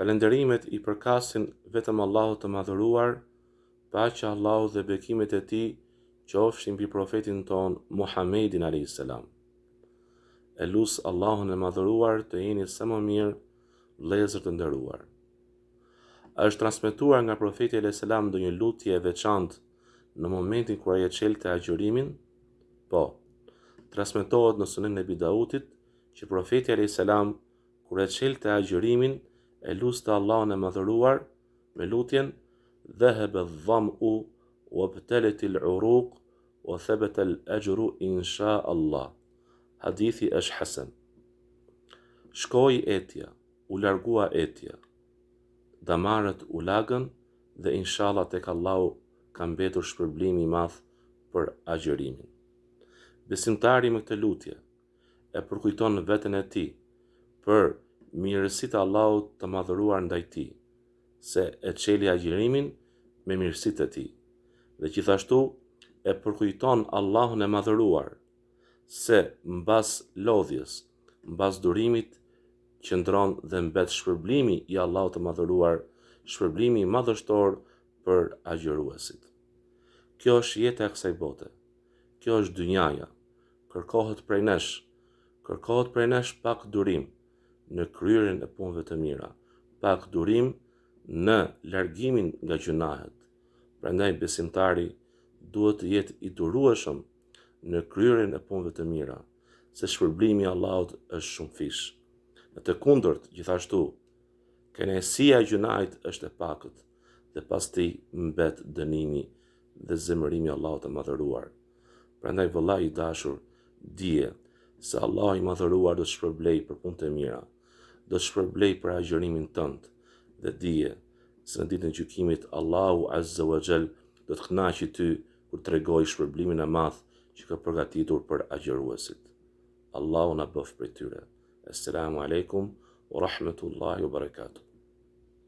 Falënderimet i përkasin vetëm Allahut të Madhëruar, paqja e Allahut dhe bekimet e Tij qofshin mbi Profetin tonë Muhammedin alejhi selam. E lus Allahun e Madhëruar të jeni sa më mirë vëllezër të nderuar. A është transmetuar nga Profeti alejhi selam ndonjë lutje e veçantë në momentin kur ai e çelte agjërimin? Po. Transmetohet në Sunen Ebi Dautit që Profeti alejhi selam Kur e çelte agjërimin, e luste Allahun e Madhëruar, me lutjen, Dhehebe dhameu, uebtel-letil uruk, ue thebetel exhru inshallah. Hadithi është hasen. Shkoi etja, u largua etja. Damarët u lagën dhe inshallah tek Allahu ka mbetur shpërblimi i madh për agjërimin. Besimtari me këtë lutje, e përkujton veten e tij për mirësitë e Allahut të Madhëruar ndaj tij, se e çeli agjërimin me mirësitë e tij, dhe gjithashtu e përkujton Allahun e Madhëruar se mbas lodhjes, mbas durimit qëndron dhe mbet shpërblimi i Allahut të Madhëruar, shpërblimi i madhështor për agjëruesit. Kjo është jeta e kësaj bote. Kjo është dynjaja. Kërkohet prej nesh, kërkohet prej nesh pak durim në kryerjen e punëve të mira, pak durim në largimin nga gjynahet. Prandaj besimtari duhet të jetë i durueshëm në kryerjen e punëve të mira, se shpërblimi i Allahut është shumëfish. Në të kundërt, gjithashtu, kënaqësia e gjynahit është e pakët. dhe pas tij mbet dënimi dhe zemërimi i Allahut të Madhëruar. Prandaj vëlla i dashur, dije se Allahu i Madhëruar do të shpërblejë për punë të mira, do të shpërblejë për agjërimin tënd dhe dije se në ditën e gjykimit Allahu Azza wa Jall do të kënaqë ty kur të tregojë shpërblimin e madh që ka përgatitur për agjëruesit. Allahu na bëftë prej tyre. Esselamu alejkum wa rahmetullahi wa barakatuh.